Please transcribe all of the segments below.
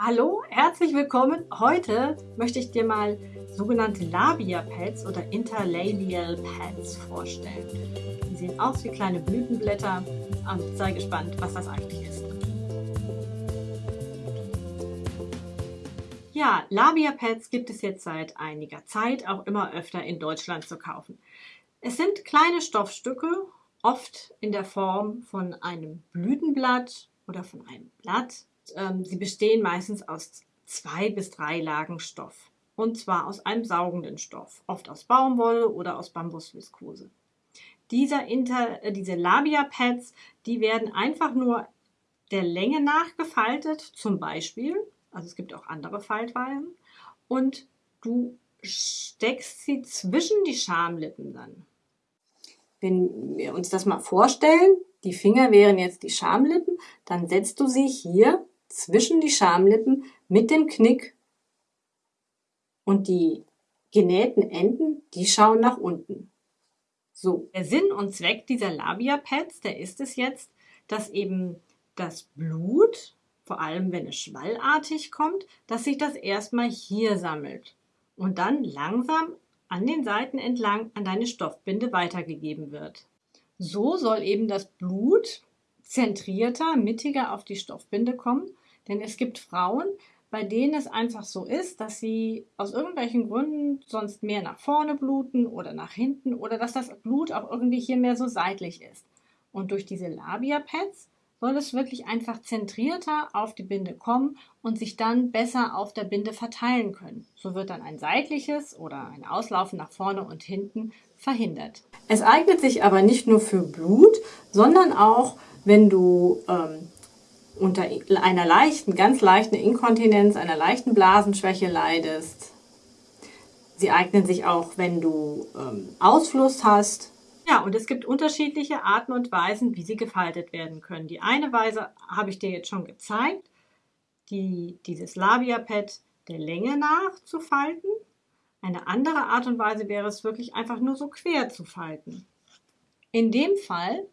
Hallo, herzlich willkommen. Heute möchte ich dir mal sogenannte Labia Pads oder Interlabial Pads vorstellen. Die sehen aus wie kleine Blütenblätter und sei gespannt, was das eigentlich ist. Ja, Labia Pads gibt es jetzt seit einiger Zeit auch immer öfter in Deutschland zu kaufen. Es sind kleine Stoffstücke, oft in der Form von einem Blütenblatt oder von einem Blatt ähm, sie bestehen meistens aus zwei bis drei Lagen Stoff. Und zwar aus einem saugenden Stoff, oft aus Baumwolle oder aus Bambusviskose. Dieser Inter, äh, diese Labia-Pads, die werden einfach nur der Länge nach gefaltet, zum Beispiel, also es gibt auch andere Faltweisen, und du steckst sie zwischen die Schamlippen dann. Wenn wir uns das mal vorstellen, die Finger wären jetzt die Schamlippen, dann setzt du sie hier zwischen die Schamlippen mit dem Knick und die genähten Enden, die schauen nach unten. So, der Sinn und Zweck dieser Labia-Pads, der ist es jetzt, dass eben das Blut, vor allem wenn es schwallartig kommt, dass sich das erstmal hier sammelt und dann langsam an den Seiten entlang an deine Stoffbinde weitergegeben wird. So soll eben das Blut zentrierter, mittiger auf die Stoffbinde kommen. Denn es gibt Frauen, bei denen es einfach so ist, dass sie aus irgendwelchen Gründen sonst mehr nach vorne bluten oder nach hinten oder dass das Blut auch irgendwie hier mehr so seitlich ist. Und durch diese Labia-Pads soll es wirklich einfach zentrierter auf die Binde kommen und sich dann besser auf der Binde verteilen können. So wird dann ein seitliches oder ein Auslaufen nach vorne und hinten verhindert. Es eignet sich aber nicht nur für Blut, sondern auch wenn du ähm, unter einer leichten, ganz leichten Inkontinenz, einer leichten Blasenschwäche leidest. Sie eignen sich auch, wenn du ähm, Ausfluss hast. Ja, und es gibt unterschiedliche Arten und Weisen, wie sie gefaltet werden können. Die eine Weise habe ich dir jetzt schon gezeigt, die, dieses Labia-Pad der Länge nach zu falten. Eine andere Art und Weise wäre es wirklich einfach nur so quer zu falten. In dem Fall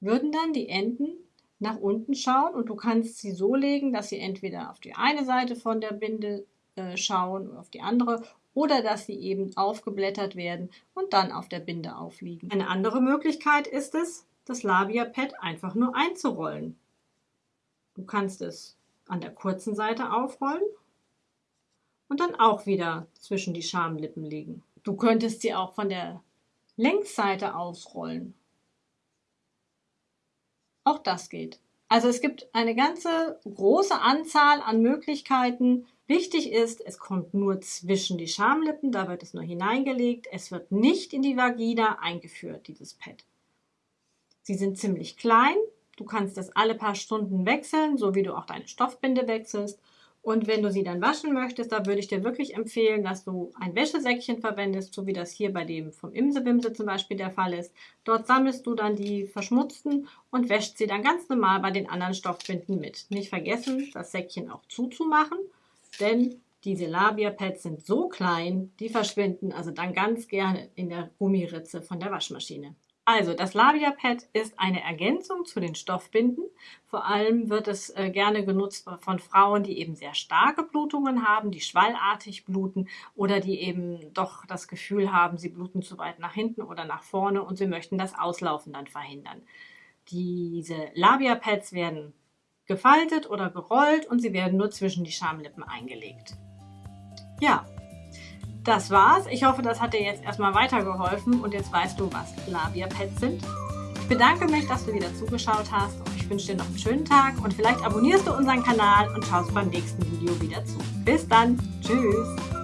würden dann die Enden nach unten schauen und du kannst sie so legen, dass sie entweder auf die eine Seite von der Binde äh, schauen oder auf die andere oder dass sie eben aufgeblättert werden und dann auf der Binde aufliegen. Eine andere Möglichkeit ist es, das Labia-Pad einfach nur einzurollen. Du kannst es an der kurzen Seite aufrollen und dann auch wieder zwischen die Schamlippen legen. Du könntest sie auch von der Längsseite ausrollen auch das geht. Also es gibt eine ganze große Anzahl an Möglichkeiten. Wichtig ist, es kommt nur zwischen die Schamlippen, da wird es nur hineingelegt. Es wird nicht in die Vagina eingeführt, dieses Pad. Sie sind ziemlich klein. Du kannst das alle paar Stunden wechseln, so wie du auch deine Stoffbinde wechselst. Und wenn du sie dann waschen möchtest, da würde ich dir wirklich empfehlen, dass du ein Wäschesäckchen verwendest, so wie das hier bei dem vom Imsebimse zum Beispiel der Fall ist. Dort sammelst du dann die verschmutzten und wäscht sie dann ganz normal bei den anderen Stoffbinden mit. Nicht vergessen, das Säckchen auch zuzumachen, denn diese Labia-Pads sind so klein, die verschwinden also dann ganz gerne in der Gummiritze von der Waschmaschine. Also das Labia-Pad ist eine Ergänzung zu den Stoffbinden. Vor allem wird es äh, gerne genutzt von Frauen, die eben sehr starke Blutungen haben, die schwallartig bluten oder die eben doch das Gefühl haben, sie bluten zu weit nach hinten oder nach vorne und sie möchten das Auslaufen dann verhindern. Diese Labia-Pads werden gefaltet oder gerollt und sie werden nur zwischen die Schamlippen eingelegt. Ja, das war's. Ich hoffe, das hat dir jetzt erstmal weitergeholfen und jetzt weißt du, was Labia-Pads sind. Ich bedanke mich, dass du wieder zugeschaut hast und ich wünsche dir noch einen schönen Tag und vielleicht abonnierst du unseren Kanal und schaust beim nächsten Video wieder zu. Bis dann. Tschüss.